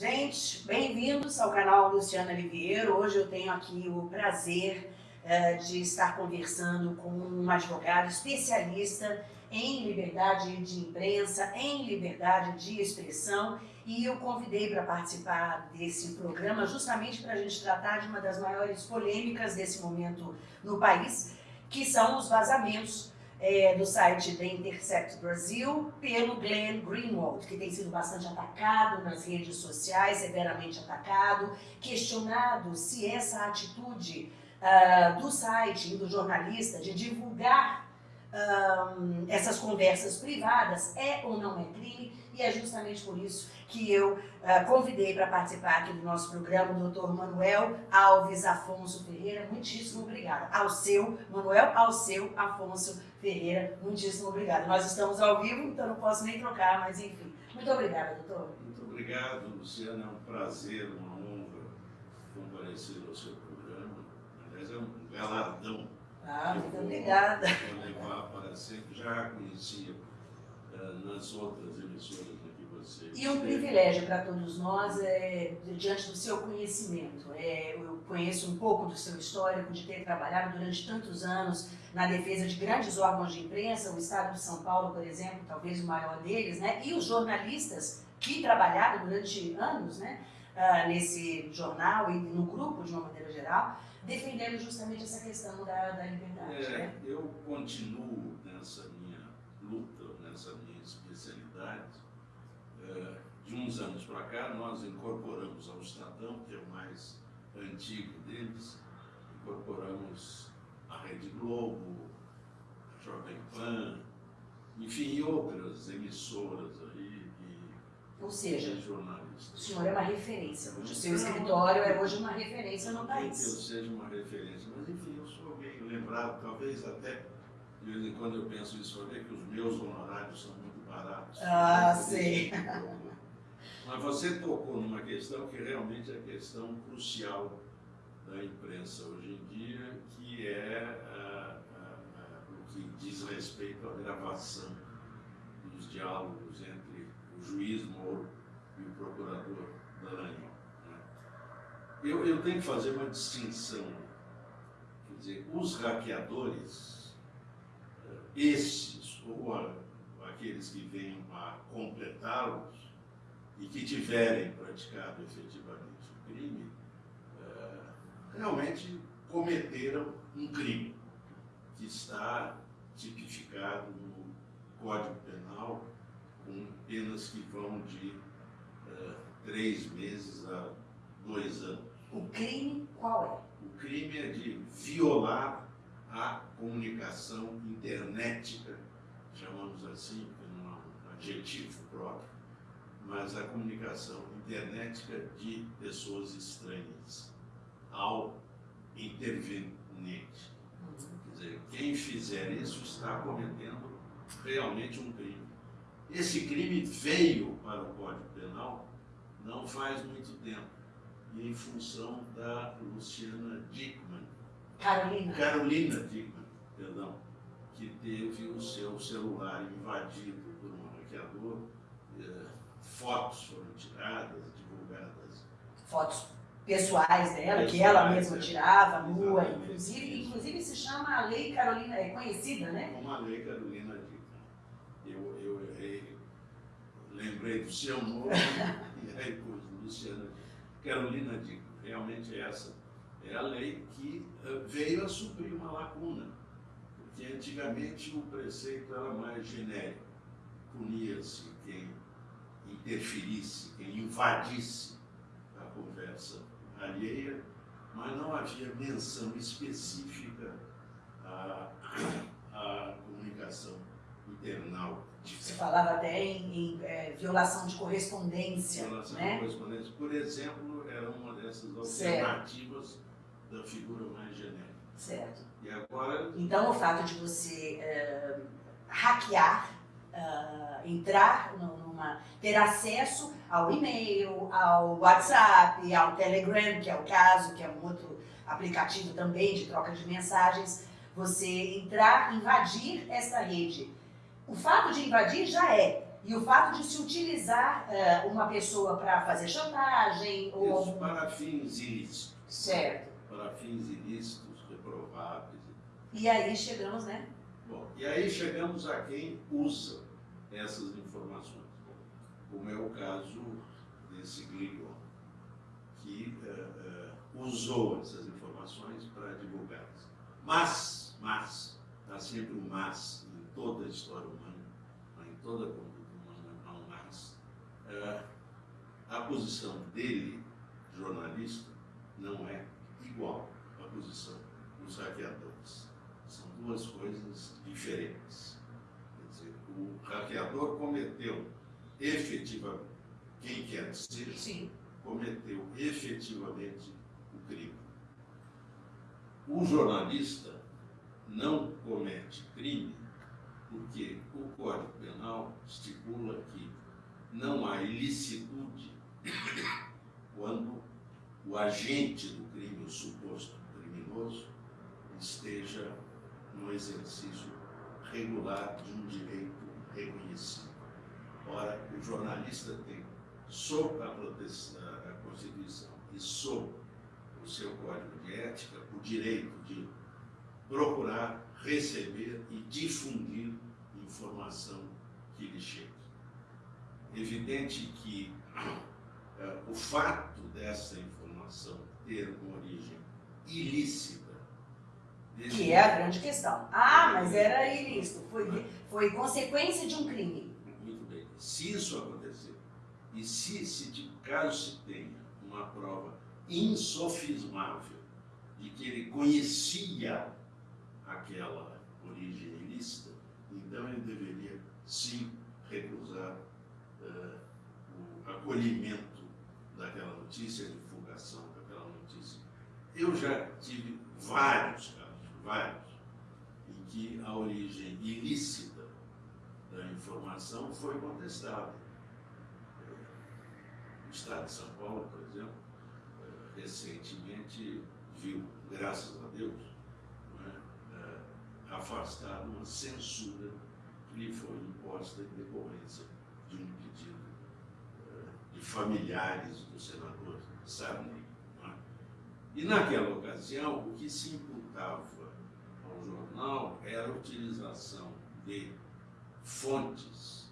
Gente, bem-vindos ao canal Luciana Oliveira. Hoje eu tenho aqui o prazer uh, de estar conversando com um advogado especialista em liberdade de imprensa, em liberdade de expressão e eu convidei para participar desse programa justamente para a gente tratar de uma das maiores polêmicas desse momento no país, que são os vazamentos é, do site da Intercept Brasil pelo Glenn Greenwald, que tem sido bastante atacado nas redes sociais, severamente atacado, questionado se essa atitude uh, do site e do jornalista de divulgar um, essas conversas privadas é ou não é crime, e é justamente por isso que eu uh, convidei para participar aqui do nosso programa o doutor Manuel Alves Afonso Ferreira. Muitíssimo obrigada. Ao seu, Manuel, ao seu Afonso Ferreira, muitíssimo obrigada. Nós estamos ao vivo, então não posso nem trocar, mas enfim. Muito obrigada, doutor. Muito obrigado, Luciana. É um prazer, uma honra comparecer ao seu programa. Aliás, é um galardão. Ah, muito obrigada. Vou levar para sempre. Já conhecia uh, nas outras emissoras e um privilégio para todos nós é, diante do seu conhecimento. É, eu conheço um pouco do seu histórico, de ter trabalhado durante tantos anos na defesa de grandes órgãos de imprensa, o Estado de São Paulo, por exemplo, talvez o maior deles, né? e os jornalistas que trabalharam durante anos né? Uh, nesse jornal e no grupo, de uma maneira geral, defendendo justamente essa questão da, da liberdade. É, né? Eu continuo nessa minha luta, nessa minha especialidade, é, de uns anos para cá, nós incorporamos ao Estadão, que é o mais antigo deles, incorporamos a Rede Globo, a Jovem Pan, enfim, outras emissoras aí Ou seja, o senhor é uma referência, o seu escritório é hoje uma referência no país. que eu seja uma referência, mas enfim, eu sou bem lembrado, talvez até de vez em quando eu penso isso, ver que os meus honorários são baratos. Ah, sim. Mas você tocou numa questão que realmente é a questão crucial da imprensa hoje em dia, que é ah, ah, ah, o que diz respeito à gravação dos diálogos entre o juiz Moro e o procurador Dallagnol. Né? Eu, eu tenho que fazer uma distinção. Quer dizer, os hackeadores, esses, ou aqueles que venham a completá-los e que tiverem praticado efetivamente o crime, é, realmente cometeram um crime que está tipificado no Código Penal com penas que vão de é, três meses a dois anos. O crime qual é? O crime é de violar a comunicação internética chamamos assim, é um adjetivo próprio, mas a comunicação internética de pessoas estranhas ao interveniente. Quer dizer, quem fizer isso está cometendo realmente um crime. Esse crime veio para o Código Penal não faz muito tempo, e em função da Luciana Dickman. Carolina. Carolina Dickman, perdão que teve o seu celular invadido por um hackeador, é, fotos foram tiradas, divulgadas. Fotos pessoais dela, pessoais, que ela mesma é, tirava, nua, inclusive, inclusive se chama a Lei Carolina, é conhecida, né? Como a Lei Carolina Dickman. Eu, eu, eu, lembrei do seu nome e aí pus Luciana Carolina Dickman. Realmente essa é a lei que uh, veio a suprir uma lacuna que antigamente o preceito era mais genérico. Punia-se quem interferisse, quem invadisse a conversa alheia, mas não havia menção específica à, à comunicação internal. Você falava até em, em é, violação de correspondência. Violação né? de correspondência, por exemplo, era uma dessas alternativas certo. da figura mais genérica. Certo. E agora... Então, o fato de você uh, hackear, uh, entrar numa... ter acesso ao e-mail, ao WhatsApp, ao Telegram, que é o caso, que é um outro aplicativo também de troca de mensagens, você entrar, invadir essa rede. O fato de invadir já é E o fato de se utilizar uh, uma pessoa para fazer chantagem ou... Isso, para fins ilícitos. Certo. Para fins ilícitos, reprováveis. E aí chegamos, né? Bom, e aí chegamos a quem usa essas informações, como é o caso desse Gligon, que uh, uh, usou essas informações para divulgá-las. Mas, mas, há sempre um mas em toda a história humana, em toda a conduta humana, há um mas. Uh, a posição dele, jornalista, não é igual à posição dos hackeadores. São duas coisas diferentes. Quer dizer, o hackeador cometeu efetivamente, quem quer dizer, Sim. cometeu efetivamente o crime. O jornalista não comete crime porque o Código Penal estipula que não há ilicitude quando o agente do crime, o suposto criminoso, esteja no exercício regular de um direito reconhecido. Ora, o jornalista tem, sob a, a Constituição e sob o seu código de ética, o direito de procurar, receber e difundir informação que lhe chegue. Evidente que uh, o fato dessa informação ter uma origem ilícita que é a grande questão. Ah, mas era ilícito, foi, foi consequência de um crime. Muito bem. Se isso acontecer, e se, se de caso se tenha uma prova insofismável de que ele conhecia aquela origem ilícita, então ele deveria sim recusar uh, o acolhimento daquela notícia, a divulgação daquela notícia. Eu já tive vários vários, em que a origem ilícita da informação foi contestada. O Estado de São Paulo, por exemplo, recentemente viu, graças a Deus, afastado uma censura que lhe foi imposta em decorrência de um pedido é, de familiares do senador Sarney. É? E naquela ocasião, o que se imputava jornal era a utilização de fontes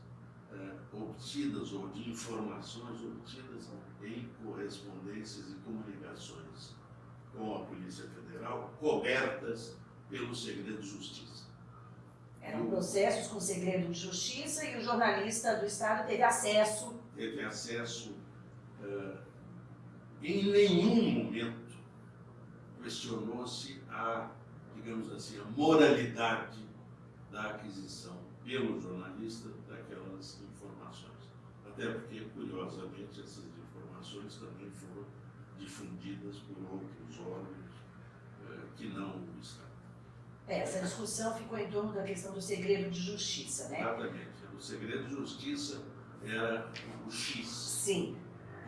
eh, obtidas ou de informações obtidas em correspondências e comunicações com a Polícia Federal, cobertas pelo segredo de justiça. Eram processos com segredo de justiça e o jornalista do Estado teve acesso. Teve acesso. Uh, em nenhum momento questionou-se a digamos assim, a moralidade da aquisição pelo jornalista daquelas informações. Até porque, curiosamente, essas informações também foram difundidas por outros órgãos eh, que não o Estado. É, essa discussão ficou em torno da questão do segredo de justiça, né? Exatamente. O segredo de justiça era o X. Sim.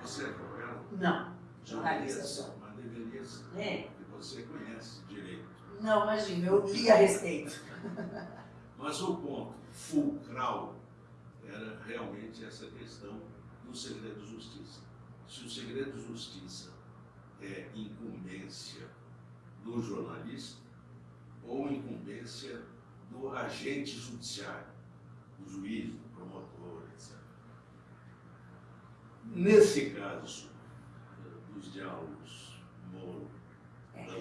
Você é advogado? Não. Jornalista só. Mas deveria ser. É. Porque você conhece direito. Não, imagina, eu li a respeito. Mas o ponto fulcral era realmente essa questão do segredo de justiça. Se o segredo de justiça é incumbência do jornalista ou incumbência do agente judiciário, do juiz, do promotor, etc. Nesse caso dos diálogos Moro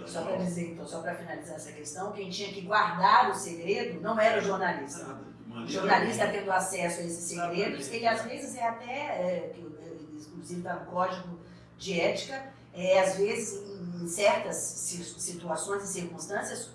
só para dizer, então, só para finalizar essa questão, quem tinha que guardar o segredo não era o jornalista. O jornalista tendo acesso a esses segredos, ele às vezes é até, é, inclusive está no código de ética, é, às vezes em certas situações e circunstâncias,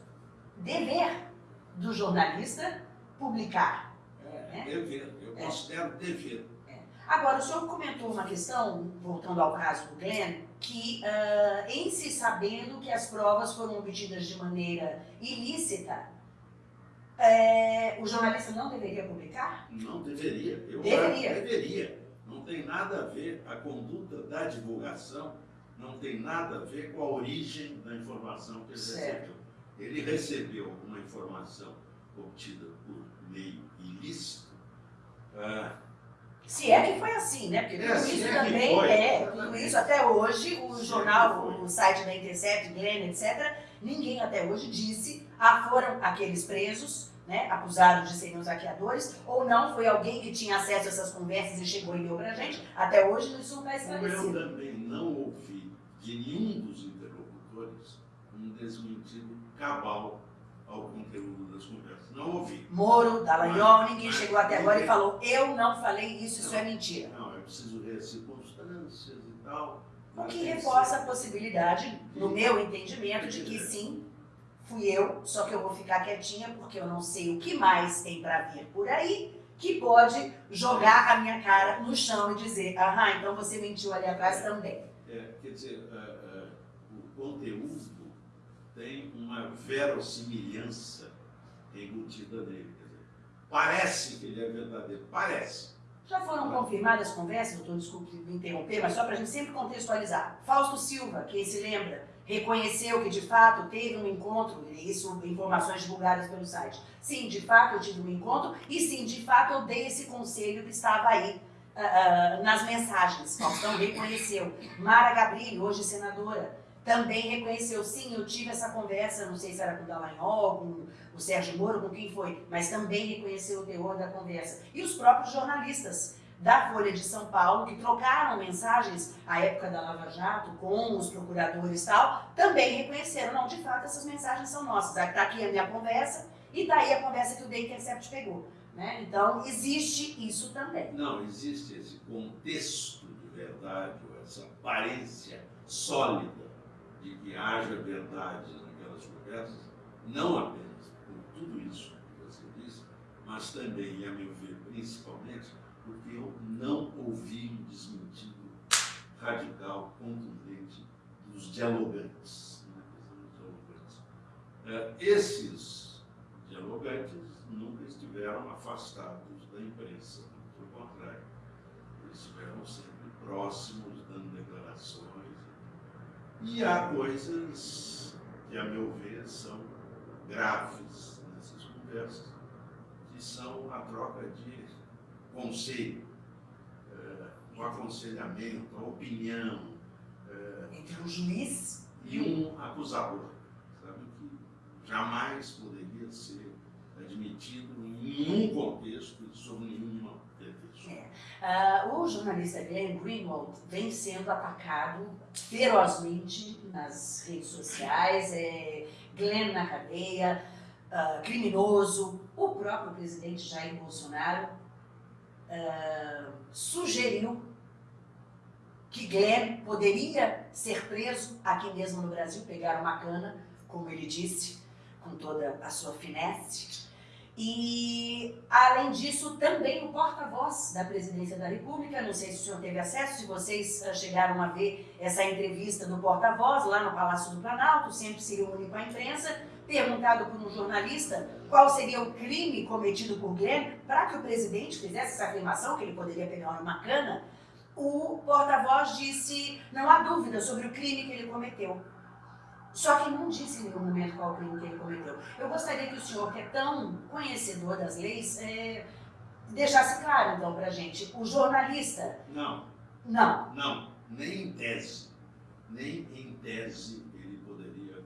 dever do jornalista publicar. É, né? Dever, eu é. considero dever. É. Agora, o senhor comentou uma questão, voltando ao caso do Glenn, que, uh, em se sabendo que as provas foram obtidas de maneira ilícita, é, o jornalista não deveria publicar? Não deveria. Eu deveria. deveria. Não tem nada a ver, a conduta da divulgação não tem nada a ver com a origem da informação que ele certo. recebeu. Ele recebeu uma informação obtida por meio ilícito, uh, Se é que foi assim, né? Porque É, tudo se isso é também foi, é, tudo isso até hoje, o Se é jornal, o site da Intercept, Glenn, etc., ninguém até hoje disse, ah, foram aqueles presos, né, acusados de serem os hackeadores, ou não, foi alguém que tinha acesso a essas conversas e chegou e deu pra gente. Até hoje isso não está Como eu esclarecido. também não ouvi de nenhum dos interlocutores um desmentido cabal ao conteúdo das conversas. Não ouvi. Moro, Dallagnol, ninguém Mas- chegou até agora e falou, eu não falei isso, isso Não. é mentira. Não, é preciso ver as circunstâncias e tal. O que reforça a possibilidade, no meu entendimento, de que sim, fui eu, só que eu vou ficar quietinha porque eu não sei o que mais tem pra vir por aí que pode jogar a minha cara no chão e dizer, aham, então você mentiu ali atrás também. É, quer dizer, ah, ah, o conteúdo tem uma verossimilhança embutida nele. Quer dizer, parece que ele é verdadeiro, parece. Já foram confirmadas conversas, doutor, desculpe me interromper, mas só para a gente sempre contextualizar. Fausto Silva, quem se lembra, reconheceu que de fato teve um encontro, e isso informações divulgadas pelo site. Sim, de fato eu tive um encontro, e sim, de fato eu dei esse conselho que estava aí ah, ah, nas mensagens. Faustão reconheceu. Mara Gabrilli, hoje senadora, também reconheceu, sim, eu tive essa conversa, não sei se era com o Dallagnol, com o Sérgio Moro, com quem foi, mas também reconheceu o teor da conversa. E os próprios jornalistas da Folha de São Paulo, que trocaram mensagens à época da Lava Jato com os procuradores e tal, também reconheceram, não, de fato, essas mensagens são nossas. Está aqui a minha conversa e está aí a conversa que o The Intercept pegou. Né? Então, existe isso também. Não, existe esse contexto de verdade, essa aparência sólida de que haja verdade naquelas conversas, não apenas por tudo isso que você disse, mas também, e a meu ver, principalmente, porque eu não ouvi um desmentido radical, contundente dos dialogantes. Né? Dialogantes. É, esses dialogantes nunca estiveram afastados da imprensa, pelo contrário, eles estiveram sempre próximos, dando declarações. E há coisas que, a meu ver, são graves nessas conversas, que são a troca de conselho, eh, o aconselhamento, a opinião, eh, Entre o juiz e um acusador, sabe, que jamais poderia ser admitido em nenhum contexto sob nenhuma Ah, o jornalista Glenn Greenwald vem sendo atacado ferozmente nas redes sociais, é, Glenn na cadeia, ah, criminoso. O próprio presidente Jair Bolsonaro ah, sugeriu que Glenn poderia ser preso aqui mesmo no Brasil, pegar uma cana, como ele disse, com toda a sua finesse. E, além disso, também o porta-voz da presidência da República, não sei se o senhor teve acesso, se vocês ah, chegaram a ver essa entrevista do porta-voz lá no Palácio do Planalto, sempre se reúne com a imprensa, perguntado por um jornalista qual seria o crime cometido por Glenn para que o presidente fizesse essa afirmação, que ele poderia pegar uma cana, o porta-voz disse, não há dúvida sobre o crime que ele cometeu. Só que não disse em nenhum momento qual crime que ele cometeu. Eu gostaria que o senhor, que é tão conhecedor das leis, eh, deixasse claro, então, para a gente. O jornalista, Não, não. não, nem em tese, nem em tese ele poderia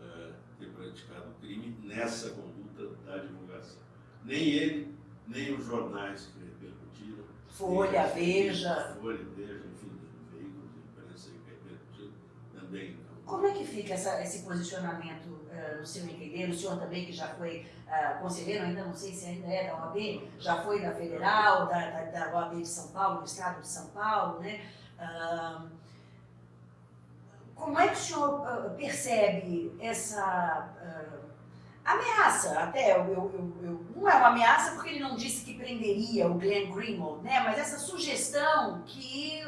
eh, ter praticado crime nessa conduta da divulgação. Nem ele, nem os jornais que repercutiram. Folha, Veja. Folha, Veja, enfim, os veículos de imprensa que repercutiram também. Como é que fica essa- esse posicionamento eh, no seu entender? O senhor também, que já foi ah, conselheiro, ainda não sei se ainda é da OAB, já foi da Federal, da, da, da OAB de São Paulo, do Estado de São Paulo, né? Ah, como é que o senhor ah, percebe essa ah, ameaça? Até, eu, eu- eu- não é uma ameaça porque ele não disse que prenderia o Glenn Greenwald, né? Mas essa sugestão que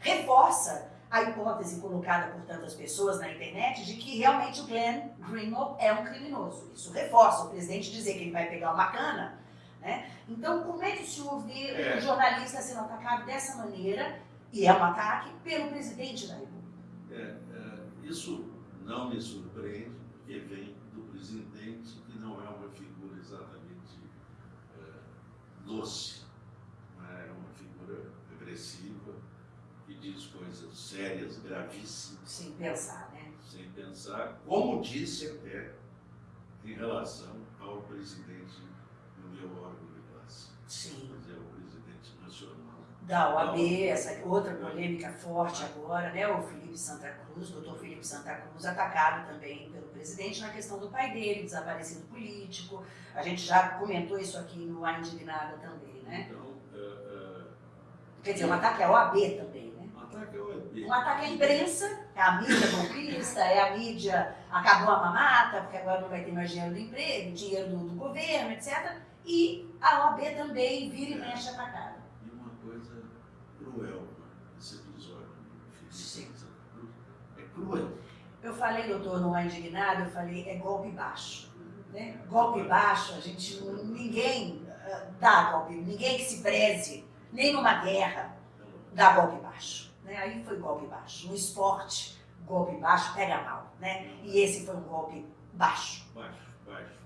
reforça a hipótese colocada por tantas pessoas na internet de que realmente o Glenn Greenwald é um criminoso. Isso reforça o presidente dizer que ele vai pegar uma cana. Né? Então, como é que o senhor vê É. um jornalista sendo atacado dessa maneira, e é um ataque, pelo presidente da República? É, é, isso não me surpreende, porque vem do presidente, que não é uma figura exatamente é, doce. é uma figura agressiva que diz coisas sérias, gravíssimas. Sem pensar, né? Sem pensar, como disse até em relação ao presidente do meu órgão de classe. Sim. Mas é o presidente nacional. Da OAB, essa outra polêmica forte agora, né? O Felipe Santa Cruz, o doutor Felipe Santa Cruz, atacado também pelo presidente na questão do pai dele, desaparecido político. A gente já comentou isso aqui no A Indignada também, né? Então, é, Quer dizer, um ataque à OAB também, né? é, um ataque ao EB. Um ataque à imprensa, é a mídia golpista, é a mídia acabou a mamata, porque agora não vai ter mais dinheiro do emprego, dinheiro do, do governo, etc. E a OAB também vira e mexe atacada. E uma coisa cruel, né? esse episódio Sim. É cruel. Eu falei, doutor, não é indignado, eu falei, é golpe baixo. Né? Golpe baixo, a gente, ninguém ah, dá golpe, ninguém que se preze, nem numa guerra, dá golpe baixo. Né? Aí foi golpe baixo. No esporte, golpe baixo pega mal. Né? E esse foi um golpe baixo. Baixo, baixo.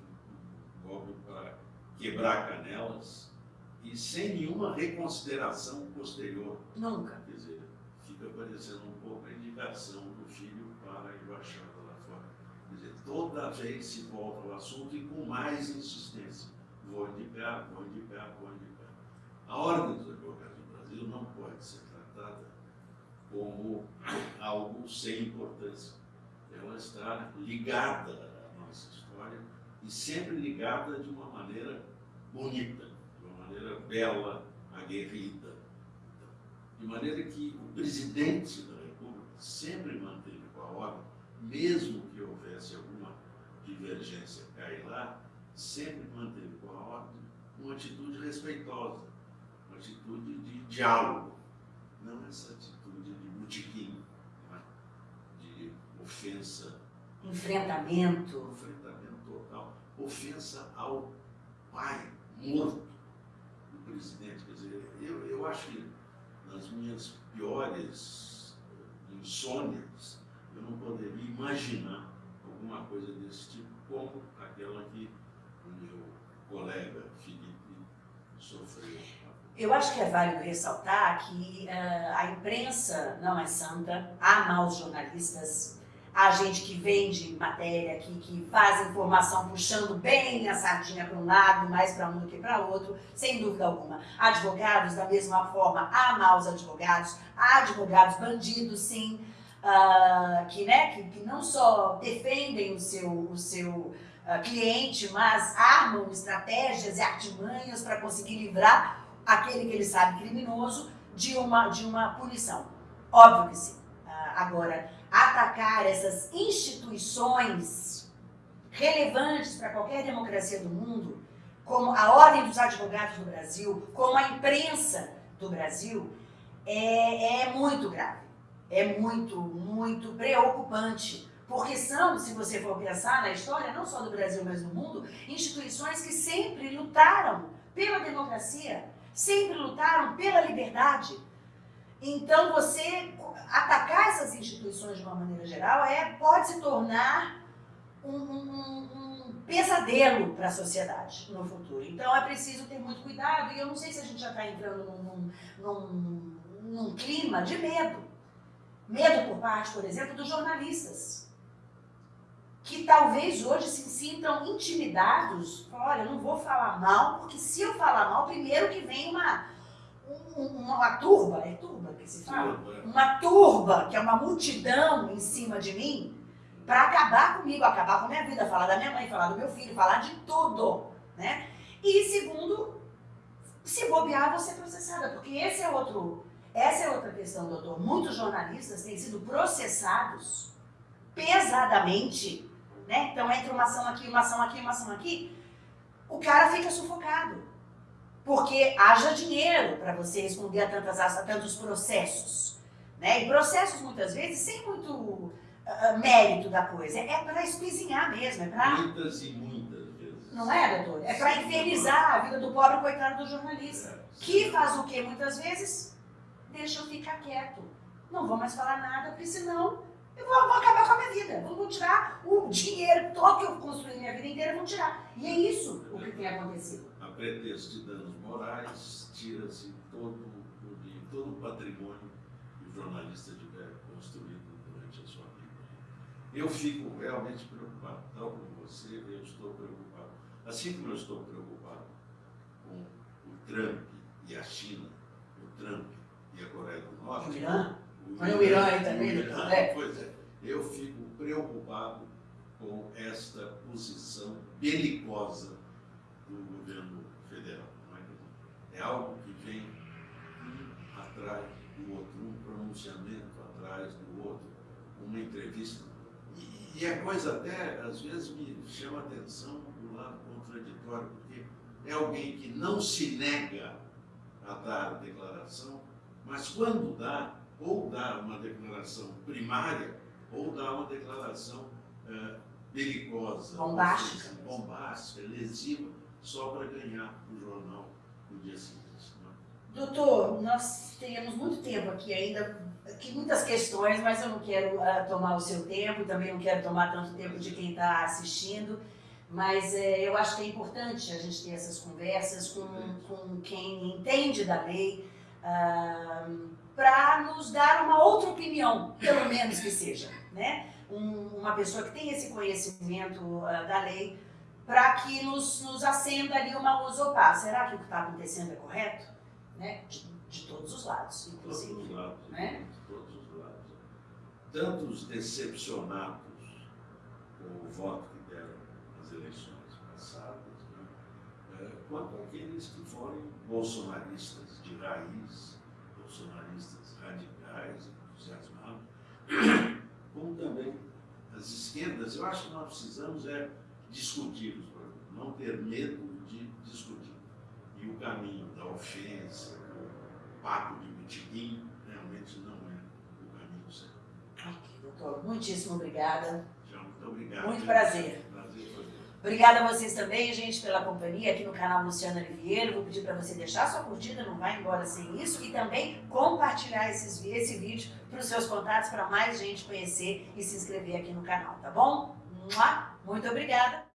Um golpe para quebrar canelas e sem nenhuma reconsideração posterior. Nunca. Quer dizer, fica parecendo um pouco a indicação do filho para a embaixada lá fora. Quer dizer, toda vez se volta ao assunto e com mais insistência. Vou indicar, vou indicar, vou indicar. A Ordem dos Advogados do Brasil não pode ser tratada como algo sem importância. Ela está ligada à nossa história e sempre ligada de uma maneira bonita, de uma maneira bela, aguerrida. De maneira que o presidente da República sempre manteve com a ordem, mesmo que houvesse alguma divergência cá e lá, sempre manteve com a ordem uma atitude respeitosa, uma atitude de diálogo, não essa atitude de né? de ofensa, Enfrentamento. enfrentamento total, ofensa ao pai morto do presidente. Quer dizer, eu, eu acho que nas minhas piores eh, insônias, eu não poderia imaginar alguma coisa desse tipo, como aquela que o meu colega Felipe sofreu. Eu acho que é válido ressaltar que eh, a imprensa não é santa, há maus jornalistas, há gente que vende matéria, que, que faz informação puxando bem a sardinha para um lado, mais para um do que para outro, sem dúvida alguma. Advogados, da mesma forma, há maus advogados, há advogados bandidos, sim, ah, que, né, que, que não só defendem o seu, o seu ah, cliente, mas armam estratégias e artimanhas para conseguir livrar aquele que ele sabe criminoso de uma, de uma punição. Óbvio que sim. Ah, agora, atacar essas instituições relevantes para qualquer democracia do mundo, como a Ordem dos Advogados do Brasil, como a imprensa do Brasil, é, é muito grave. É muito, muito preocupante. Porque são, se você for pensar na história, não só do Brasil, mas do mundo, instituições que sempre lutaram pela democracia, sempre lutaram pela liberdade. Então, você atacar essas instituições de uma maneira geral é, pode se tornar um, um, um pesadelo para a sociedade no futuro. Então, é preciso ter muito cuidado. E eu não sei se a gente já está entrando num, num, num clima de medo. Medo por parte, por exemplo, dos jornalistas que talvez hoje se sintam intimidados. Olha, eu não vou falar mal, porque se eu falar mal, primeiro que vem uma, uma, uma turba, é turba que se fala? Uma turba, que é uma multidão em cima de mim, para acabar comigo, acabar com a minha vida, falar da minha mãe, falar do meu filho, falar de tudo, né? E segundo, se bobear, você é processada, porque esse é outro, essa é outra questão, doutor. Muitos jornalistas têm sido processados pesadamente, né? Então entra uma ação aqui, uma ação aqui, uma ação aqui, o cara fica sufocado. Porque haja dinheiro para você responder a, tantas, a tantos processos. Né? E processos, muitas vezes, sem muito uh, mérito da coisa. É para espizinhar mesmo, é para... Muitas e muitas vezes. Não é, doutor? É para infernizar a vida do pobre coitado do jornalista. É, Que faz o quê, muitas vezes? Deixa eu ficar quieto. Não vou mais falar nada, porque senão eu vou, vou acabar com a minha vida. Vou tirar o dinheiro todo que eu construí minha vida inteira, vou tirar. E é isso o que tem acontecido. A pretexto de danos morais, tira-se todo, todo o patrimônio que o jornalista tiver construído durante a sua vida. Eu fico realmente preocupado, tal como você, eu estou preocupado. Assim como eu estou preocupado com o Trump e a China, o Trump e a Coreia do Norte. O Irã? O Irã aí também? O Irã, é. Pois é. Eu fico preocupado com esta posição belicosa do governo federal. É? é algo que vem um atrás do outro, um pronunciamento atrás do outro, uma entrevista. E, e a coisa até, às vezes, me chama a atenção do lado contraditório, porque é alguém que não se nega a dar declaração, mas quando dá, ou dá uma declaração primária, ou dá uma declaração uh, belicosa, bombástica, seja, bombástica, lesiva, só para ganhar o jornal no dia seguinte. Né? Doutor, nós teríamos muito tempo aqui ainda, aqui muitas questões, mas eu não quero uh, tomar o seu tempo, também não quero tomar tanto tempo de quem está assistindo, mas é, eu acho que é importante a gente ter essas conversas com, com quem entende da lei, uh, para nos dar uma outra opinião, pelo menos que seja, né? Um, uma pessoa que tem esse conhecimento uh, da lei, para que nos, nos acenda ali uma luz opá. Será que o que está acontecendo é correto? Né? De, de, todos os lados, inclusive. Todos os lados, né? de todos os lados. Tanto os decepcionados com o voto que deram nas eleições passadas, né? é, quanto aqueles que forem bolsonaristas de raiz, bolsonaristas radicais, entusiasmados, como também as esquerdas. Eu acho que nós precisamos é discutir os problemas, não ter medo de discutir. E o caminho da ofensa, do papo de mitiguim, realmente não é o caminho certo. Ok, doutor, muitíssimo obrigada. Já, muito obrigado. Muito prazer. Obrigada a vocês também, gente, pela companhia aqui no canal Luciana Oliveira. Vou pedir para você deixar sua curtida, não vai embora sem isso, e também compartilhar esses, esse vídeo para os seus contatos, para mais gente conhecer e se inscrever aqui no canal, tá bom? Muito obrigada!